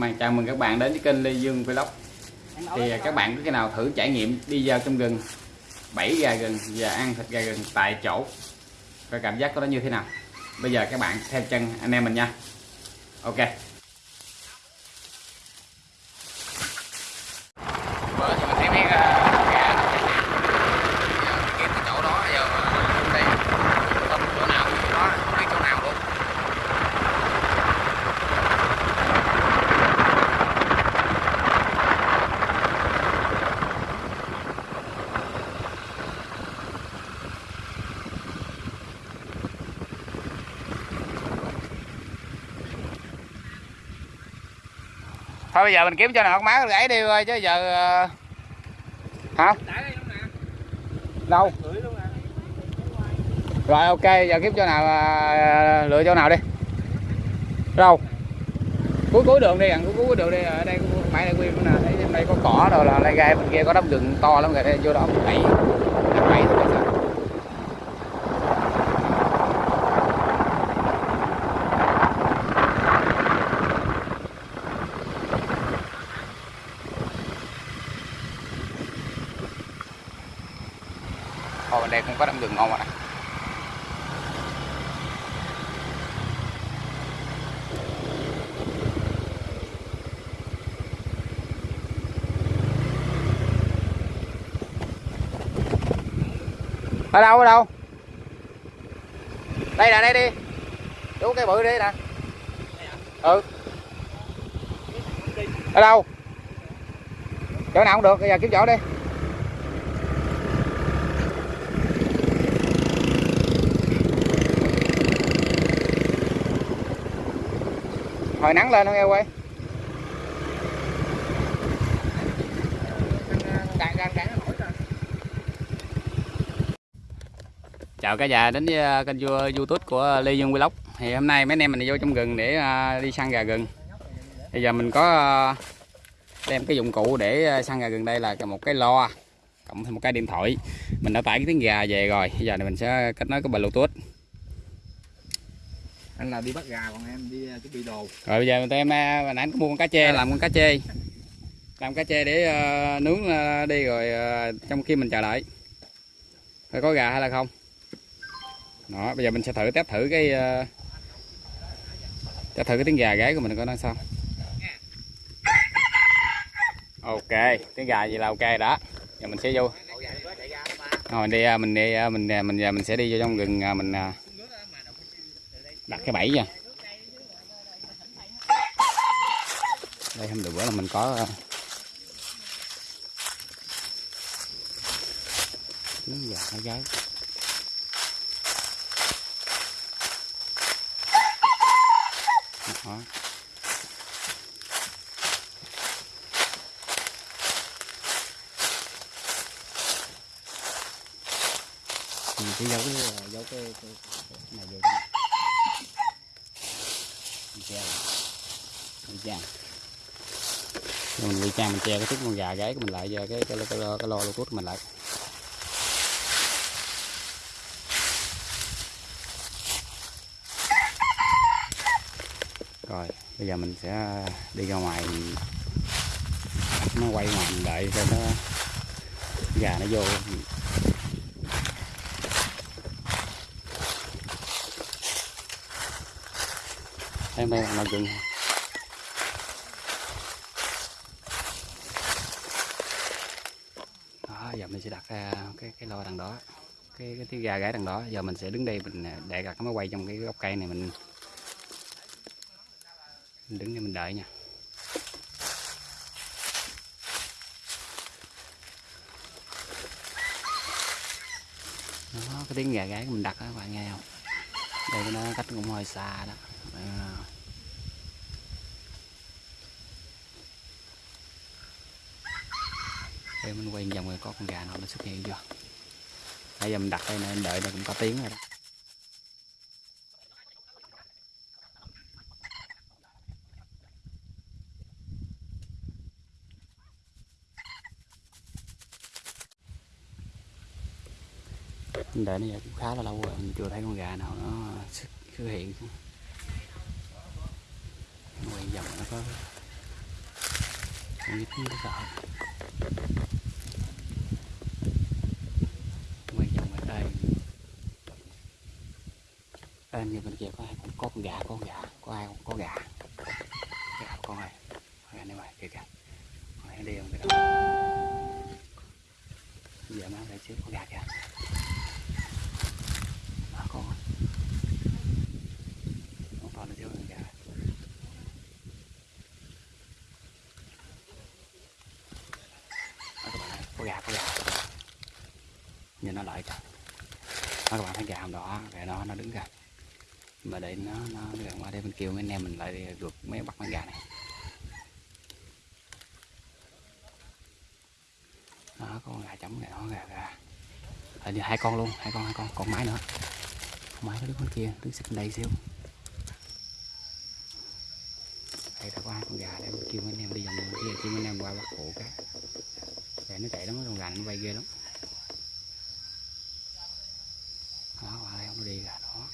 bạn chào mừng các bạn đến với kênh Lê Dương Vlog. Thì à, các bạn có cái nào thử trải nghiệm đi vào trong rừng, bẫy gà rừng và ăn thịt gà rừng tại chỗ? Và cảm giác của nó như thế nào? Bây giờ các bạn theo chân anh em mình nha. Ok. Bữa thì mình thấy mấy à, gà kiếm cái chỗ đó giờ đây không chỗ nào đó không biết chỗ nào luôn thôi bây giờ mình kiếm cho nào con má gãy đi thôi chứ giờ ờ, hả? Đâu? Rồi, ok, giờ kiếm chỗ nào ờ, lựa chỗ nào đi. Đâu? Cuối cuối đường đi, gần cuối cuối đường đi, ở đây phải đây nguyên nè thấy đây có cỏ rồi là đây gai bên kia có đống rừng to lắm rồi đây vô đó mình bẫy đánh bẫy thôi sao Ồ, bên đây cũng có đâm đường ngon rồi này. Ở đâu, ở đâu? Đây nè, đây đi. Chú cái bự đi nè. Ừ. Ở đâu? Chỗ nào cũng được, bây giờ kiếm chỗ đi. Hồi nắng lên không nghe quay chào cả nhà đến với uh, kênh youtube của lê dương vlog. Thì hôm nay mấy anh em mình vô trong rừng để uh, đi săn gà rừng. Bây giờ mình có uh, đem cái dụng cụ để săn gà rừng đây là một cái lo cộng thêm một cái điện thoại. Mình đã tải cái tiếng gà về rồi. Bây giờ này mình sẽ kết nối cái bluetooth anh là đi bắt gà còn em đi chuẩn bị đồ. Rồi bây giờ tụi em à, hồi nãy anh có mua con cá chê. Làm con cá chê. Làm cá chê để ờ, nướng ờ, đi rồi ờ, trong khi mình chờ đợi. Phải có gà hay là không? Đó bây giờ mình sẽ thử test thử cái uh, test thử cái tiếng gà gáy của mình coi nó sao. Ok tiếng gà gì là ok đó. Giờ mình sẽ vô. Rồi mình đi à, mình đi à, mình à, mình giờ mình sẽ đi vô trong rừng à, mình à, đặt cái bẫy nha đây hôm bữa là mình có ờ, trứng gà nó gái đó. mình chỉ giấu cái ờ, giấu cái, cái, này vô đây che mình che mình ngụy trang mình che cái thức con gà gáy của mình lại. Giờ cái cái cái, cái, lo- cái lo lô của mình lại rồi bây giờ mình sẽ đi ra ngoài nó quay ngoài mình đợi cho nó gà nó vô. Em đây là rừng đó giờ mình sẽ đặt à, cái cái lo đằng đó. Cái cái tiếng gà gái đằng đó. Giờ mình sẽ đứng đây mình à, để đặt cái máy quay trong cái gốc cây này mình, mình đứng đây mình đợi nha. Đó cái tiếng gà gáy mình đặt đó các bạn nghe không? Đây nó cách cũng hơi xa đó à. đây mình quay vòng rồi có con gà nào nó xuất hiện chưa bây giờ mình đặt đây nên đợi nó cũng có tiếng rồi đó Mình đợi nó giờ cũng khá là lâu rồi, mình chưa thấy con gà nào nó xuất hiện quay nó có con vịt nó sợ. Quay vòng ở đây em như bên kia có ai có con gà, có con gà, có ai không có gà. Gà con này gà này mày kìa kìa. Mày đi không cái giờ nó lại xíu con gà kìa. Đó con to nó xíu con gà đó các bạn ơi, có gà có gà nhìn nó lợi kìa đó các bạn thấy gà cái đó nó đứng kìa mà để nó nó gần qua đây bên kêu mấy anh em mình lại được mấy bắt con gà này. Đó có con gà chấm gà đó gà gà. À, hai con luôn hai con hai con còn mái nữa. Mái có đứa con kia đứng xích bên đây xíu. Đây đã có hai con gà để mình kêu mấy anh em đi vòng kia kêu mấy anh em qua bắt hộ cái. Để nó chạy lắm con gà nó bay ghê lắm đó qua đây không nó đi gà đó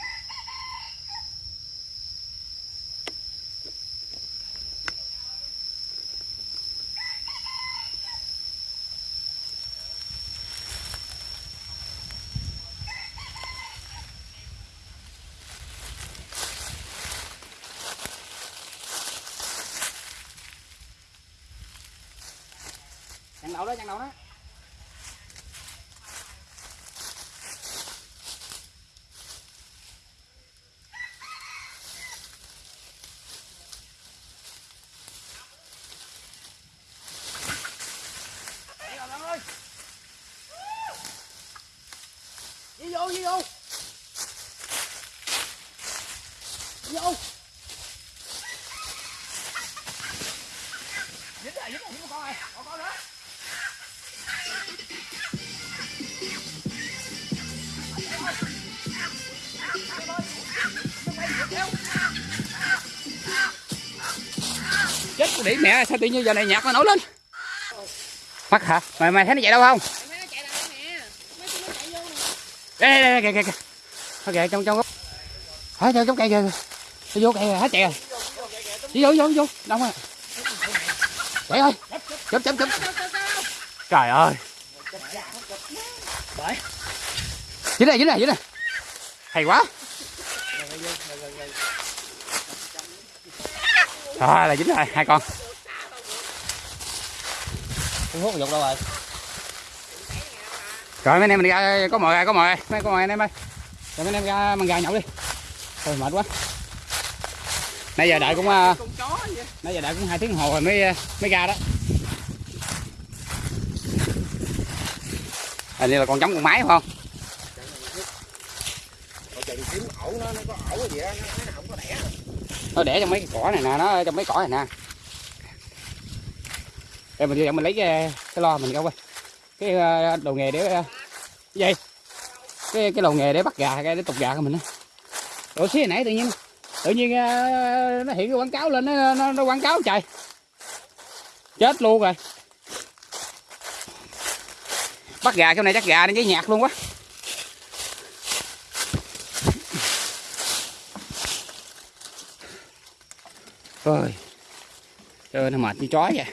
chặn đầu đó chặn đầu đó đi vô đi vô. Đi vô. Chết mẹ sao tự nhiên giờ này nhạc nó nổi lên? Mắt hả? Mày mày thấy nó chạy đâu không? Mấy nó chạy lại nè. Mấy tụi nó chạy vô nè. đây đây đây kìa kìa kìa kìa trong trong gốc hả trong trong cây kìa. Nó vô cây rồi hết chạy rồi. Đi vô vô vô. Đông rồi chạy ơi chấm chấm chấm trời ơi. Dính này dính này dính này. Hay quá. Rồi là dính rồi hai con. Không hút dục đâu rồi. rồi mấy anh em mình ra có mồi có mồi mấy có mồi anh em ơi. Rồi mấy anh em ra măng gà nhậu đi. Thôi mệt quá. Nãy giờ đợi cũng vậy. nãy giờ đợi cũng hai tiếng đồng hồ rồi mới ờ, mới ra đó. Hình như là con giống con máy phải không? Nó nó có ổ gì đó, nó nó không có đẻ. trong mấy cái cỏ này nè nó ở trong mấy cỏ này nè để mình vô mình lấy cái, cái lo mình câu quên cái ờ, đồ nghề để ờ, cái gì? Cái cái đồ nghề để bắt gà cái để tục gà của mình á. Ủa xí nãy tự nhiên tự nhiên ờ, nó hiện cái quảng cáo lên nó, nó, nó quảng cáo trời. Chết luôn rồi. Bắt gà cái này chắc gà nó với nhạc luôn quá. Ơi trời nó mệt như chó vậy.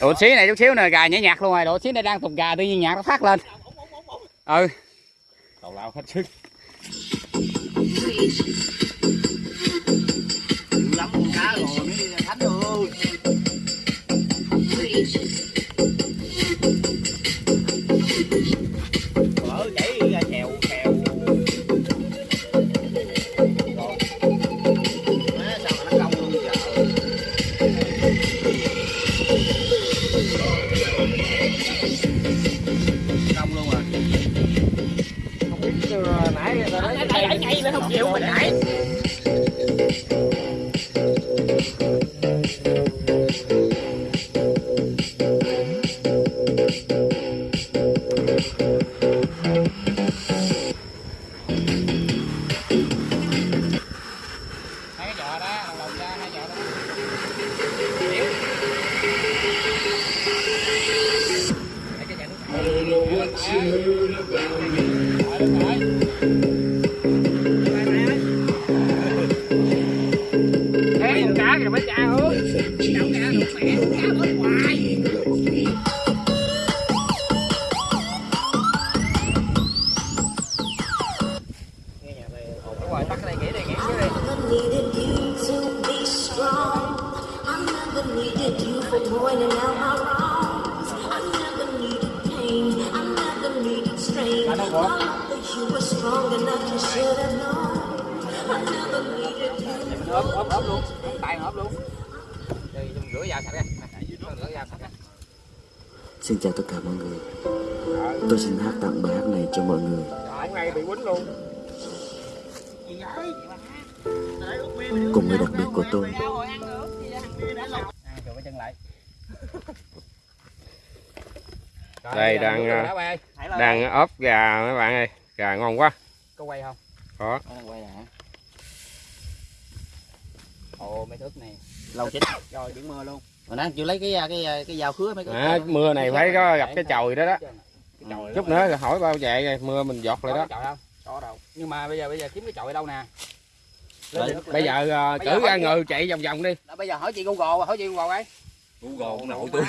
Độ xí này chút xíu nè gà nhảy nhạc luôn rồi. Độ xí này đang tục gà tự nhiên nhạc nó phát lên. Ừ. Tàu lao hết sức. You. Mình ốp, ốp, ốp luôn. Tay ốp luôn. Dùng rửa dao sạch ra. Rửa dao sạch ra. Xin chào tất cả mọi người Tôi xin hát tặng bài hát này cho mọi người Trời, ngay bị quýnh luôn Cùng người đặc biệt của tôi À, chụp cái chân lại. Đây, đang, ơi. đang ốp gà mấy bạn ơi gà ngon quá Có quay không? có quay nè. Ồ, mấy thước này. lâu chết rồi biển mưa luôn rồi nãy chưa lấy cái cái cái dao khứa mấy cái à, mưa này phải có gặp cái chồi đó đó Cái chòi chút nữa rồi hỏi bao chạy rồi mưa mình giọt lại đó không? Có đâu. Nhưng mà bây giờ bây giờ kiếm cái chòi đâu nè? Rồi, bây giờ cử ra ngừ chạy vòng vòng đi bây giờ hỏi chị Google, hỏi chị Google ấy. Google nội tôi.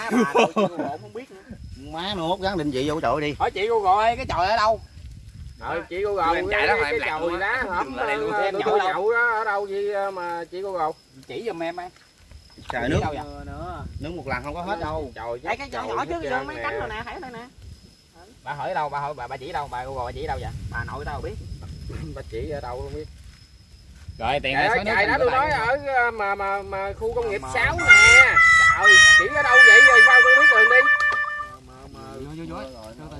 Không biết nữa. Má nó hốt gắn định vị vô trội đi Hỏi chị Google ơi, cái chòi ở đâu? rồi chị cô gầu Em chạy đó mà em cái luôn á. đá hổm em nhậu đâu? nhậu đó ở đâu gì mà chị cô gầu Chỉ giùm em ấy. trời nước đâu vậy? nước một lần không có hết đâu chồi Đấy cái chòi nhỏ trước vô mấy cánh rồi nè, thấy đây nè. Bà hỏi ở đâu? Bà hỏi bà, bà chỉ đâu? Bà Google bà chỉ đâu vậy? Bà nội tao biết. bà chỉ ở đâu không biết Rồi tiền ơi chạy đó tôi nói ở à, mà mà mà khu công nghiệp Mà- 6 nè trời chỉ ở đâu vậy rồi sao tôi biết liền đi Vô vô vô. Từ.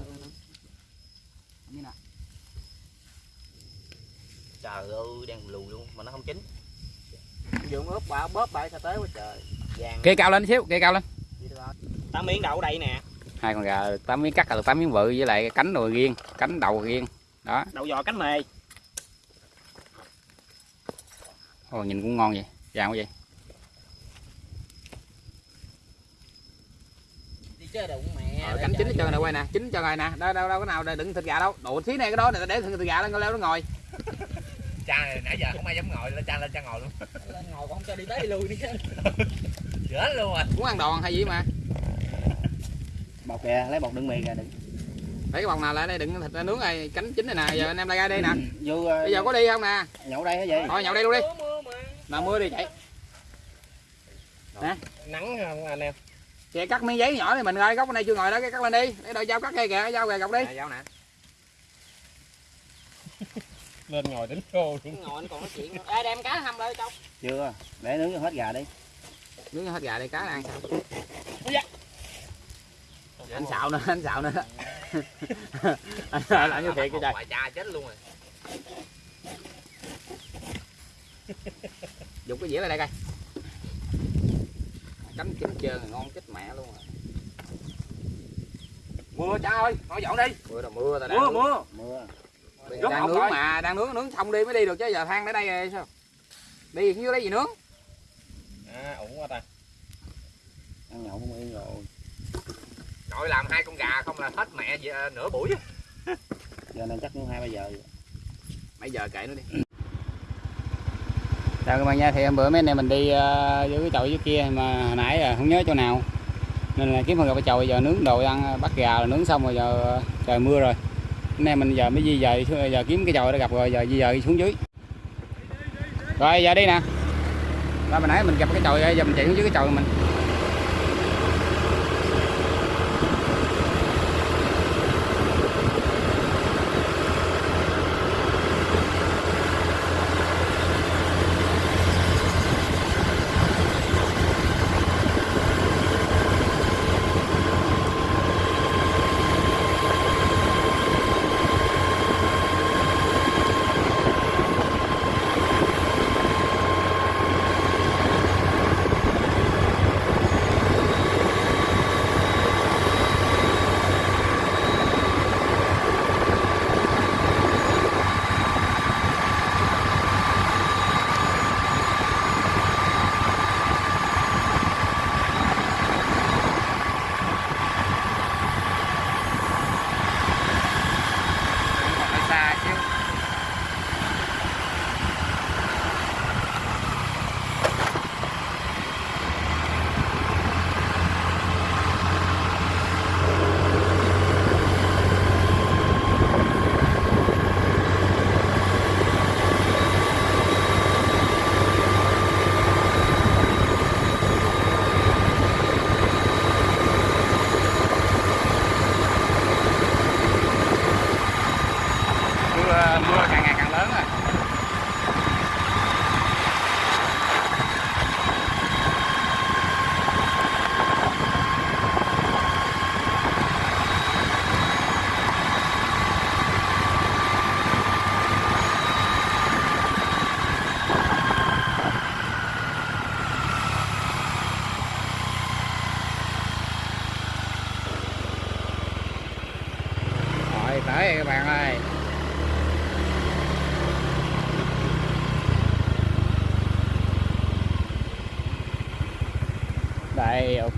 Như nè. trời ơi đang lùi luôn mà nó không chín Dụng ướp bà bóp bà sao tới quá trời. vàng Kê cao lên xíu, kê cao lên. tám miếng đậu đây nè Hai con gà 8 miếng cắt là được 8 miếng bự với lại cánh đùi riêng, cánh đầu riêng. Đó. đậu giò cánh mề Ồ nhìn cũng ngon vậy. Vàng quá vậy. Đi chơi đụng mẹ. Ờ, cánh chín hết trơn nè quay nè, chín cho rồi nè. Đâu đâu đâu có nào để đựng thịt gà đâu. Đồ xí này cái đó để thịt gà lên leo nó ngồi. cha này nãy giờ không ai dám ngồi lên cha lên cha ngồi luôn Lên ngồi không cho đi tới đi lui đi chứ. chết luôn rồi Muốn ăn đòn hay gì mà. bọc kìa lấy bọc đựng mì kìa đựng Lấy cái bọc nào lại đây đựng thịt nướng này, cánh chín này nè. Giờ anh em lại ra đây nè. vô Bây giờ có đi không nè? nhậu đây hả vậy Thôi nhậu đây luôn đi. Mưa mà. Nào mưa đi chạy. nắng không anh em Chị cắt miếng giấy nhỏ thì mình ơi, góc này chưa ngồi đó, cái cắt lên đi. Để đợi dao cắt cây kìa, dao kìa gọc đi. à, dao nè lên ngồi đến cô luôn Ngồi anh còn nói chuyện. Ê đem cá hầm lại châu. chưa để nướng cho hết gà đi Nướng hết gà đây cá ăn sao? dạ. Anh xạo nữa, anh xạo nữa. anh xạo làm như thiệt cái trời. ngoại cha chết luôn rồi Dùng cái dĩa lại đây coi. Cánh chín trơn ngon chết mẹ luôn rồi. Mưa cha ơi, thôi dọn đi. mưa là mưa ta Mưa mưa. mưa Bây giờ Rút đang nướng rồi. mà, đang nướng nướng xong đi mới đi được chứ giờ than để đây rồi sao? Đi dưới đây gì nướng? à ổn quá ta ăn nhậu không yên rồi nội làm hai con gà không là hết mẹ gì, à, nửa buổi giờ này chắc cũng hai ba giờ Bây giờ kệ nó đi. Chào các bạn nha, thì hôm bữa mấy anh em mình đi ờ, uh, dưới cái chậu dưới kia mà hồi nãy là không nhớ chỗ nào. Nên là kiếm phần gặp cái chậu giờ nướng đồ ăn ờ, bắt gà là nướng xong rồi giờ ờ, trời mưa rồi. Anh em mình giờ mới di dời giờ kiếm cái chậu để gặp rồi giờ di dời xuống dưới. Rồi giờ đi nè. Rồi hồi nãy mình gặp cái chậu giờ mình chạy xuống dưới cái chậu mình.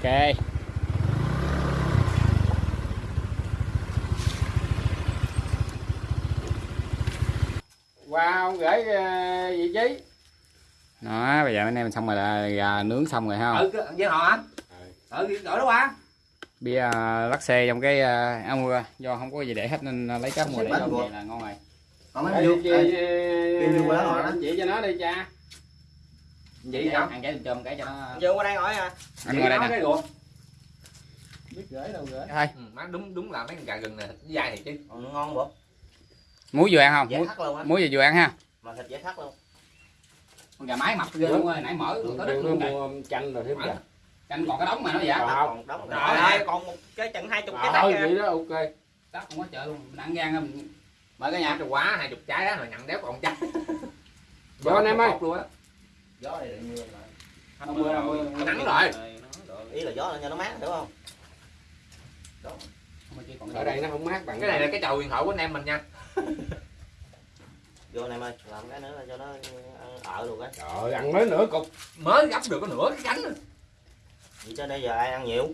Ok. Wow gửi ờ, vị trí. Đó bây giờ anh em mình xong rồi là gà nướng xong rồi ha. Ừ với họ anh ừ. Gọi đó qua bia uh, lắc xê trong cái áo mưa do không có gì để hết nên lấy cá mưa để cho vậy là ngon rồi. Còn mấy vô qua đó. chị cho nó đi cha vậy sao ăn cái chôm cái cho nó vô qua đây hỏi à. Anh ngồi đây nè. Cái ruột? Biết gửi đâu gửi. Thôi ừ, má đúng đúng là mấy con gà gừng nè dai thiệt chứ. Còn ngon bộ muối vừa ăn không? Muối, muối vừa ăn ha. Mà thịt dễ thắt luôn. Con gà mái mập ghê luôn ơi nãy mở có đất luôn này mua chanh rồi thêm gà canh còn cái đống mà nó vậy còn đóng rồi. Ơi còn một cái chừng hai chục cái tắt vậy đó ok. Đất không có chợ luôn mình ăn gan mình mở cái nhà. Quá hai chục trái á rồi nhận đéo còn trái Vô anh em ơi. luôn á gió này mưa lại không mưa đâu mưa nắng rồi. Ý là gió là cho nó mát đúng không? Ở đây nó không mát bằng cái này là cái chầu huyền thoại của anh em mình nha. Vô này ơi làm cái nữa là cho nó ở luôn á. Trời ăn mới nửa cục. Mới gấp được có nửa cái cánh vậy cho đây giờ ai ăn nhiều?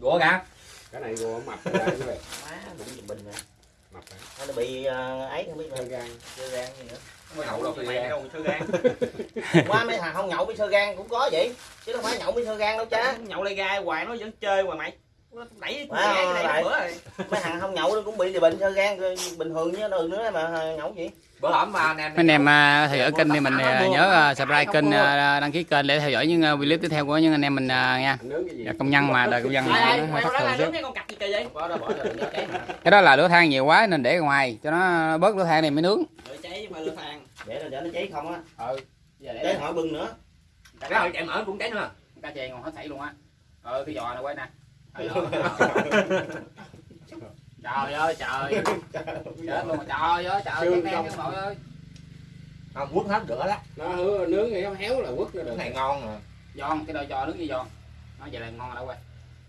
Gỗ gà. Cái này gùa mập ra vậy má đụng bình nè. Mập ra nó bị ờ, ấy không biết sơ gan gan gì nữa có nhậu đâu mày thì đâu sơ gan qua mấy thằng không nhậu bị sơ gan cũng có vậy. Chứ đâu phải nhậu bị sơ gan đâu cha nhậu lê gai hoài nó vẫn chơi hoài mày. Đẩy cái này bữa rồi. Mấy thằng không nhậu nó cũng bị bệnh sơ gan bình thường chứ đừng nữa mà nhậu gì bữa hổm mà anh em mấy anh em uh, theo dõi kênh thì mình uh, nhớ uh, subscribe kênh đăng ký kênh để theo dõi những clip tiếp theo của những anh em mình nha. Anh nướng cái gì? Dạ, công nhân mà đời công nhân hơi thất thường nướng cái đó bỏ ra đừng cho cháy mà cái đó là lửa than nhiều quá nên để ngoài cho nó bớt lửa than này mới nướng. Rồi cháy mà lửa than. Để là để nó cháy không á. Ừ. Giờ cháy hỏi bưng nữa. Cái hồi chạy mở cũng cháy nữa. Cá chê còn hết sảy luôn á. Ừ cái giò này quay nè trời ơi trời. Chết luôn trời ơi trời đen các nội ơi. Không quất hết rửa đó. Nó hứa nướng thì nó héo là quất nó cái được. này ngon rồi giòn cái đôi giò nướng với giòn nó vậy là ngon đâu quay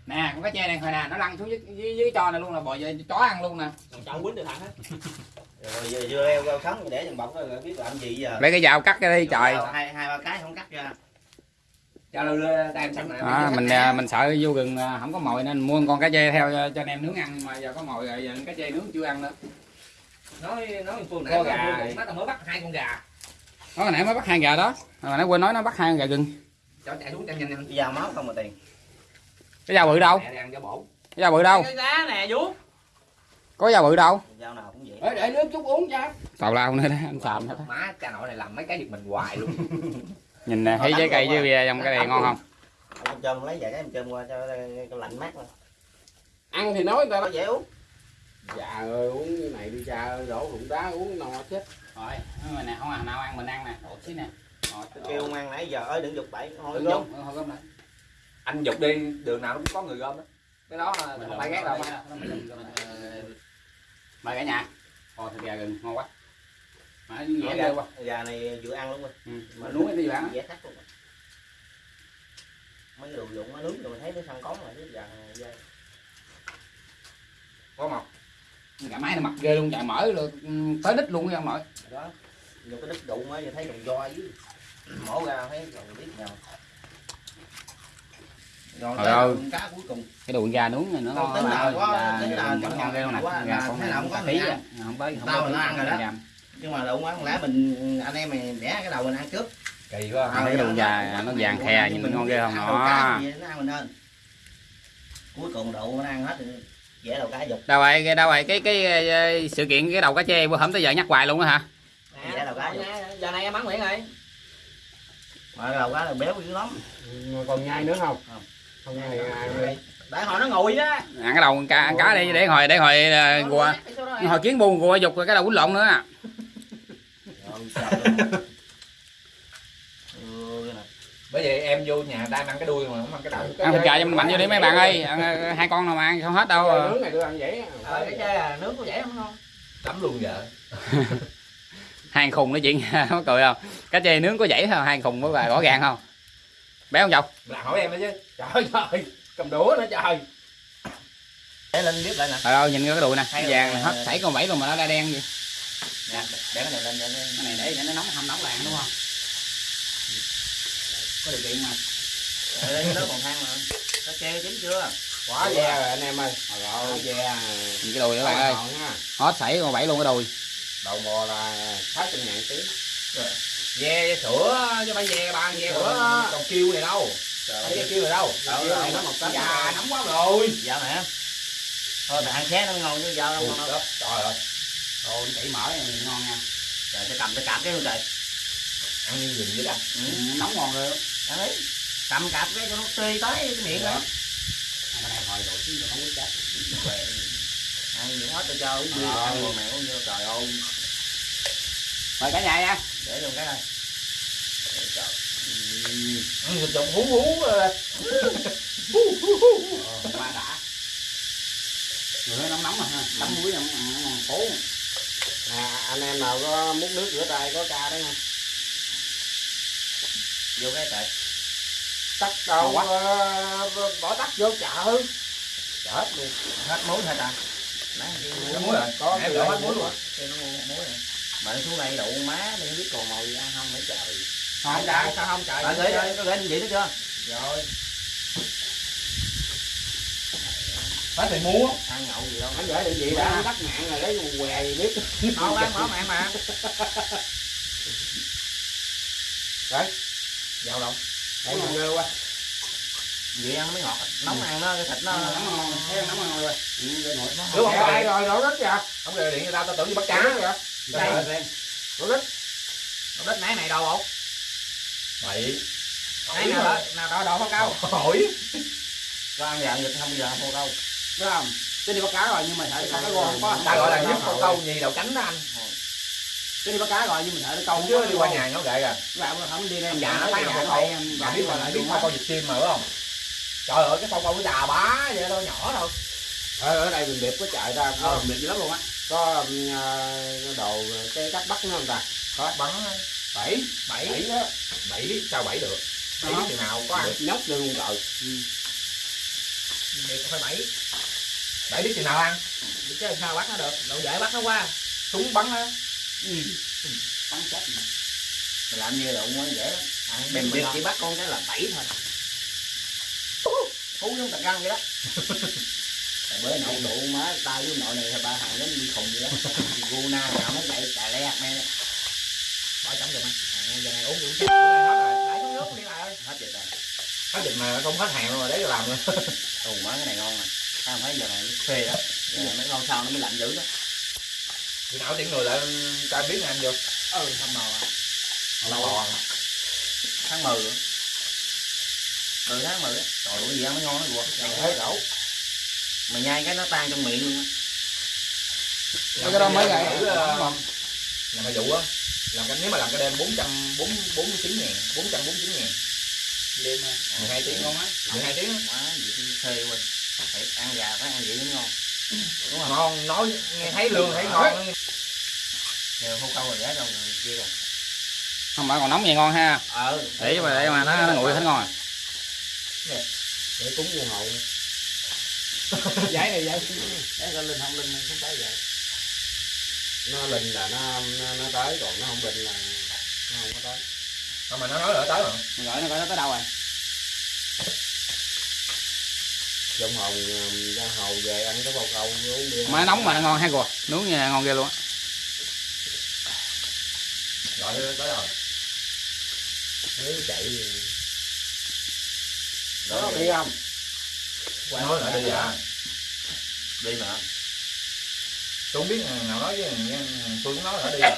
nè con cá chê này hồi nè nó lăn xuống dưới dưới, dưới trò này luôn là bò về chó ăn luôn nè. Còn chậu quýnh được thằng hết rồi giờ dưa leo rau sống để trong bọc rồi biết làm gì giờ. Lấy cái dao cắt cái đi trời. hai hai ba cái không cắt ra cho lưu đem sẵn này à, mình à, mình sợ vô rừng à, không có mồi nên mua con cá chê theo cho, cho anh em nướng ăn mà giờ có mồi rồi giờ cá chê nướng chưa ăn nữa. Nói nói Có nãy gà. nó mới bắt hai con gà. Đó hồi nãy mới bắt hai gà đó hồi nãy quên nói nó bắt hai con gà gừng cho chạy xuống nhanh nhanh nhanh giao máu không mà tiền. Cái dao bự đâu? Cho cái dao bự đâu? Cái giá nè vú có dao bự đâu? Giao nào cũng vậy. Để, để nước chút uống cha tào lao nữa đó anh xàm hết má cha nội này làm mấy cái giật mình hoài luôn nhìn nè. Thấy trái cây với bia trong cái này ngon không? Ông chôm lấy vài cái em chôm qua cho lạnh mát lên ăn thì nói người ta đó. Dễ uống. Dạ ơi uống cái này đi cha ơi đổ rụng đá uống no chết. Rồi mà nè không nào ăn mình ăn nè. Một xí nè. Kêu ông ăn nãy giờ ơi đừng dục bậy thôi Đừng dùng, thôi gom lại. anh dục đi đường nào cũng có người gom đó. Cái đó là không phải ghét đâu. mời cả nhà. Ồ thịt gà gừng ngon quá mà quá gà này vừa ăn luôn rồi ừ. mà nuốt cái gì bạn dễ thắt luôn rồi. mấy cái đồ dụng nó nướng rồi mình thấy nó săn cón rồi cái gà này dai. có mọc cả máy nó mập ghê luôn chạy mở luôn ừ, tới đít luôn nha mọi đó nhiều cái đít đụng á giờ thấy đồng do dưới mổ ra thấy rồi biết nhau rồi Trời ơi. cá cuối cùng cái đồ gà nướng này nó Không, tính ngon nào có- Gà- tính gà ngon chẳng ngon ghê luôn nè quá, gà là cũng có tí à. không không Tao tới là nó ăn rồi đó. Nhưng mà đụng ăn lẽ mình anh em mày đẻ cái đầu mình ăn trước kỳ quá Ăn cái đồ gà nó vàng khè nhìn ngon ghê không Ăn đầu cá nó ăn cuối cùng đậu nó ăn hết rồi dễ đầu cá dục đâu vậy cái đâu vậy cái cái ờ, sự kiện cái đầu cá chê bữa hổm tới giờ nhắc hoài luôn á hả Dạ, đâu có. nè giờ này em bắn Nguyễn rồi mà đầu cá là béo dữ lắm còn nhai nữa không Không. không nhai ai để hồi nó ngồi á ăn cái đầu con cá ăn cá đi để hồi để hồi uh, hồi kiến buồn gùa dục rồi cái đầu quýnh lộn nữa à. Rồi, ơi. Cái này. bởi vậy em vô nhà ta ăn cái đuôi mà không ăn cái đầu ăn thịt gà cho mình mạnh vô đi mấy bạn ơi. Ăn, ờ, hai con nào mà ăn không hết đâu Gà nướng này tôi ăn dễ ờ cái chơi à nướng có dễ không ngon tắm luôn vợ. Hai khùng nói chuyện mắc cười không? Cá chê nướng có dãy không? Hai khùng có bà rõ ràng không? Béo không chồng là hỏi em đó chứ. Trời trời cầm đũa nữa trời. Để lên bếp lại nè. Trời ơi nhìn cái đùi nè, là- vàng hết sảy con vẫy luôn mà nó đã đen vậy. Nè để cái này lên để Cái này để cho nó nóng hầm nóng làng đúng không? Có điều kiện mà. để lấy nước còn than mà. Nó treo chín chưa? Quá ve rồi anh em ơi. Quá ve Nhìn cái đùi các bạn ơi, hết sảy con vẫy luôn cái đùi. đầu bò là sáu trăm ngàn ký. Ve ve sữa chứ phải ve ba ve của còn kêu này đâu? Thấy kêu này đâu? Kêu này nó một tấn già nóng quá rồi. Dạ mẹ. Thôi ăn xé nó ngon chứ. Sao đâu ngon đâu trời ơi Ồ, chảy mỡ này ngon nha. trời tôi cầm tôi cạp cái luôn trời ăn như vậy đó ừ. Ừ, nóng ngon rồi. đấy cầm cạp cái cho nó tươi tới cái miệng đó Cái này hồi rồi không có chết. ăn những hết tôi cho uống bia ăn rồi mẹ uống vô trời ơi Mời cả nhà nha. để luôn cái này ăn thịt trộn hú hú ờ, Qua đã. Người nó nóng nóng mà ha, tắm muối không ngon phố. À, anh em nào có múc nước rửa tay có ca đấy nha. Vô cái trời. Tắt đâu ờ, bỏ tắt vô chợ. Chết luôn. Hết muối nãy kia có muối rồi. có em đổ hết hết muối luôn. kia nó muối rồi. Mà nó xuống đây đậu má đi không biết còn màu gì ăn không nữa trời. Không, trời. sao không trời? Gửi cho có định vị đó chưa? rồi phải thì mua Ăn nhậu gì đâu. anh gửi định vị đã tắt mạng rồi lấy què gì biết. Không ăn mở mạng mà. vào đâu? Để mà ngơ qua Vậy ăn mới ngọt. Nóng ăn nó cái thịt nó nóng ngon, thấy nóng ngon rồi. ừ, Đúng không? Ai rồi đổ đất kìa. Không gọi điện người ta tao tưởng đi bắt cá kìa đây. đổ đất. Nó đít nãy này đâu không? bậy Nãy nào đó, nào đó đậu cao. hỏi. Có ăn dạng dịch không giờ không đâu. Đúng không? Cái đi bắt cá rồi nhưng mà sợ có cái gô không có. ta gọi là nhấp con câu nhì đầu cánh đó anh? Cái đi bắt cá rồi nhưng mà sợ nó câu chứ đi qua nhà nó gậy rồi bạn không đi đây. dạ nó hàng đây đâu em bạn biết là biết con câu vịt chim mà đúng không? Trời ơi cái con câu nó già bá vậy đâu nhỏ đâu. Ở ở đây mình điệp có chạy ra ờ. có, mệt dữ lắm luôn á. có ờ, đồ cái cách bắt nó không ta? Có. Bắn bảy. Bảy. Đó. Bảy sao bảy được? Bảy biết chừng nào có ăn? Được. Nhóc luôn trời thì phải bảy bảy biết chừng nào ăn Chứ sao bắt nó được? Đậu dễ bắt nó qua. súng bắn á Bắn chết mà. Mình làm như đậu mới dễ lắm. ăn Mình việc biết chỉ bắt con cái là bảy thôi. Phú giống tạc răng vậy đó. Tại bữa nậu đụ má tay với nội này thì ba thằng giống đi khùng vậy đó. Gu na nào nó chạy cà le mẹ. bỏ trong giùm anh À, giờ này uống uống Uống lên hết rồi đẩy xuống nước đi lại ơi hết rồi. Hết dịch mà không hết hàng luôn rồi đấy cho làm nữa Ồ má cái này ngon nè. Tao thấy giờ này nó phê đó. Giờ này mấy con sau nó mới lạnh dữ đó. khi nào tiếng người lại ta biết anh vô Ừ, màu à. lâu bò Tháng 10 nữa. Ừ tháng 10 á. Trời ơi gì ăn mới ngon nó quật. thấy đổ Mà nhai cái nó tan trong miệng luôn á. Cái đó mới gậy. thử ờ, làm cái vụ á làm cái nếu mà làm cái đêm bốn trăm bốn bốn chín ngàn bốn trăm bốn chín ngàn Đêm mà. mười hai tiếng ngon á hai tiếng á. Quá gì chứ phê quên. Phải ăn gà phải ăn vậy mới ngon. Đúng không? ngon nói nghe thấy lương thấy ngon Giờ hô câu rồi giá đâu rồi kia rồi. Không phải còn nóng vậy ngon ha. Ờ. Để mà để mà nó nó nguội hết ngon. để cúng vô hậu Giấy này giấy. Để lên lên không lên không tới vậy. nó linh là nó nó, nó tới còn nó không linh là nó không có tới không mà nó nói lỡ tới mà Mình gọi nó coi nó tới đâu rồi. dông hồng um, ra hầu về ăn cái bầu câu uống bia Mà nó nóng mà nó ngon ha cô. Nướng nha ngon ghê luôn á. gọi tới tới rồi Nếu chạy Đó đó đi. không nói lại đi à Đi mà. tôi không biết thằng nào nói với tôi cũng nói là đi à.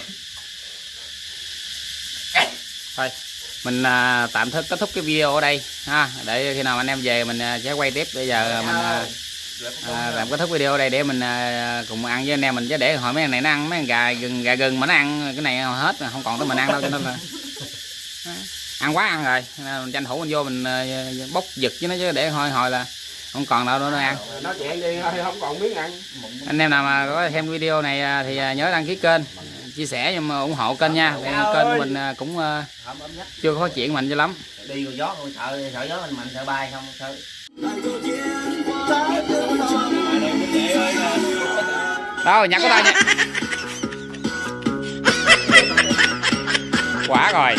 Mình à, tạm thức kết thúc cái video ở đây ha. Để khi nào anh em về mình à, sẽ quay tiếp. Bây giờ mình à, à, làm kết thúc video ở đây để mình à, cùng ăn với anh em mình. Chứ để hỏi mấy anh này nó ăn mấy con gà gừng gà gừng mà nó ăn cái này hết không còn tới mình ăn đâu cho nên là ăn quá ăn rồi. Mình tranh thủ mình vô mình à, bốc giật với nó chứ để hồi hồi là không còn đâu nữa nó ăn. Nói chuyện đi thôi không còn biết ăn. Anh em nào mà có xem video này à, thì à, nhớ đăng ký kênh chia sẻ nhưng mà ủng hộ kênh nha. Vì kênh của mình à, cũng à, chưa có phát triển mạnh cho lắm. Đi rồi gió rồi sợ sợ gió mình mạnh sợ bay không sợ. Chuyện đâu nhặt của tao nha quả rồi.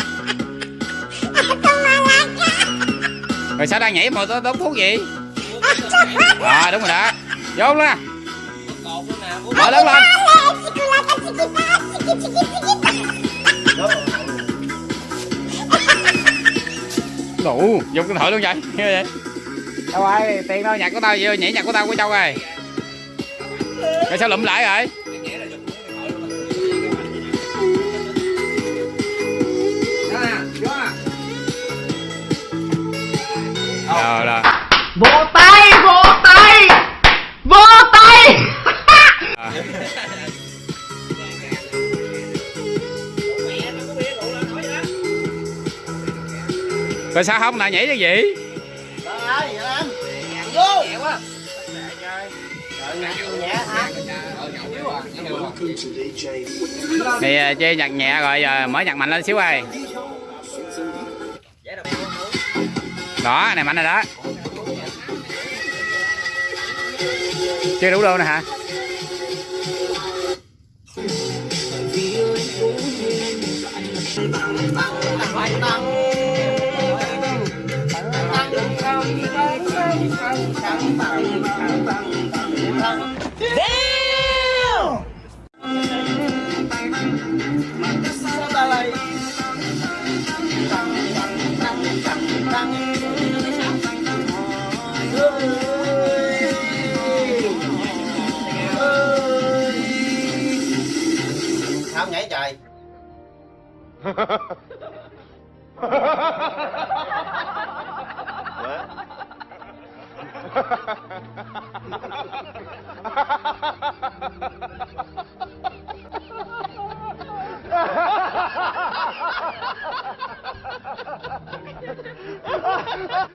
Rồi sao đang nhảy mà tao đốt thuốc gì à đúng rồi đó. Vô luôn nè. Mở lớn lên đủ dùng cái thổi luôn vậy. Vậy. Đâu rồi tiền đâu nhặt của tao vô nhảy nhặt của tao của châu rồi. Rồi sao lụm lại rồi? Rồi rồi. Vỗ tay vỗ tay rồi sao không? Lại nhảy cái gì? Vô. Thì à, chơi nhặt nhẹ rồi, giờ mở nhặt mạnh lên xíu ơi. Đó này mạnh rồi đó. Chưa đủ đô nè hả? Sao nhảy trời?